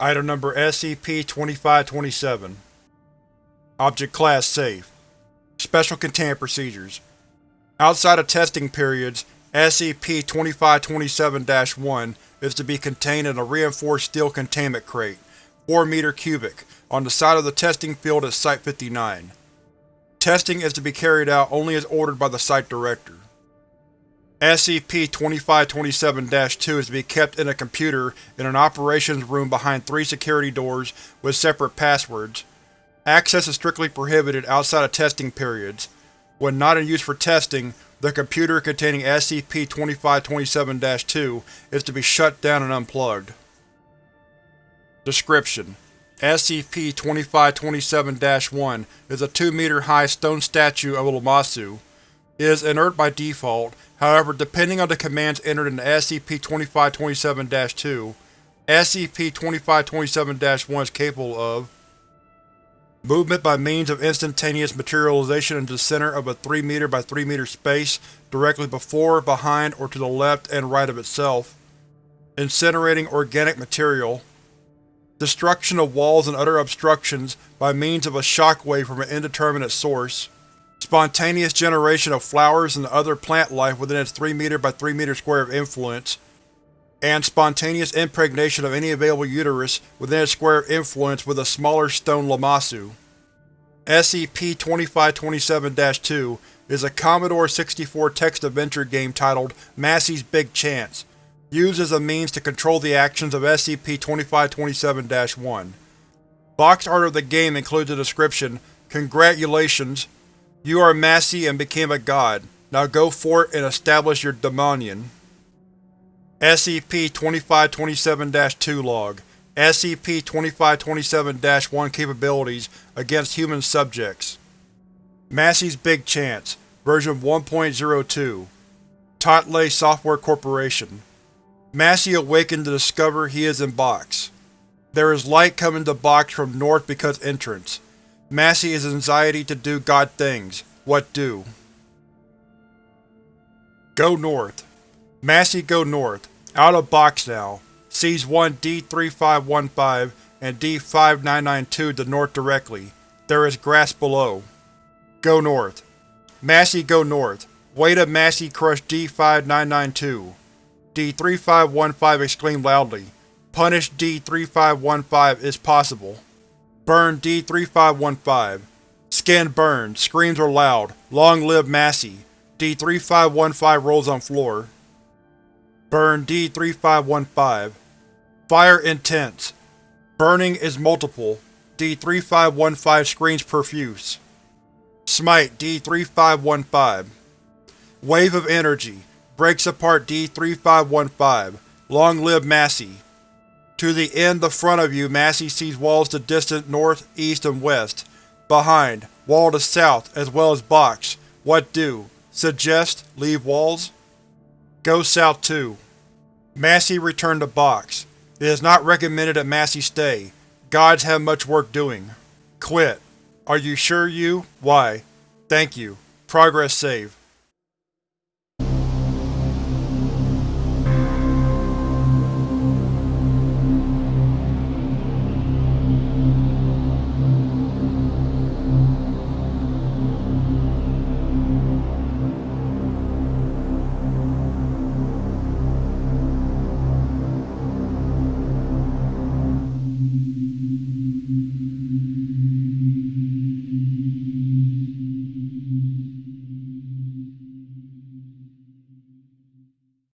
Item Number SCP-2527 Object Class Safe Special Containment Procedures Outside of testing periods, SCP-2527-1 is to be contained in a reinforced steel containment crate, 4 m cubic, on the side of the testing field at Site-59. Testing is to be carried out only as ordered by the Site Director. SCP-2527-2 is to be kept in a computer in an operations room behind three security doors with separate passwords. Access is strictly prohibited outside of testing periods. When not in use for testing, the computer containing SCP-2527-2 is to be shut down and unplugged. Description: SCP-2527-1 is a 2 meter high stone statue of a Lamassu. Is inert by default, however depending on the commands entered in SCP-2527-2, SCP-2527-1 is capable of Movement by means of instantaneous materialization into the center of a 3 m by 3 m space directly before, behind, or to the left and right of itself. Incinerating organic material. Destruction of walls and other obstructions by means of a shockwave from an indeterminate source. Spontaneous generation of flowers and other plant life within its 3 m by 3 m square of influence and spontaneous impregnation of any available uterus within its square of influence with a smaller stone Lamassu. SCP-2527-2 is a Commodore 64 text-adventure game titled Massey's Big Chance, used as a means to control the actions of SCP-2527-1. Box art of the game includes the description, Congratulations, you are Massey and became a god. Now go forth and establish your dominion. SCP-2527-2 Log SCP-2527-1 Capabilities against human subjects Massey's Big Chance Version 1.02 Totley Software Corporation Massey awakened to discover he is in Box. There is light coming to Box from north because entrance. Massey is anxiety to do God things. What do? Go north. Massey go north. Out of box now. Sees one D-3515 and D-5992 to the north directly. There is grass below. Go north. Massey go north. Way to Massey crush D-5992. D-3515 exclaimed loudly. Punish D-3515 is possible. Burn D-3515. Skin burned. Screams are loud. Long live Massey. D-3515 rolls on floor. Burn D-3515. Fire intense. Burning is multiple. D-3515 screams profuse. Smite D-3515. Wave of energy. Breaks apart D-3515. Long live Massey. To the end the front of you Massey sees walls to distant north, east, and west. Behind, wall to south, as well as box. What do? Suggest, leave walls? Go south too. Massey returned to Box. It is not recommended that Massey stay. Gods have much work doing. Quit. Are you sure you? Why? Thank you. Progress save.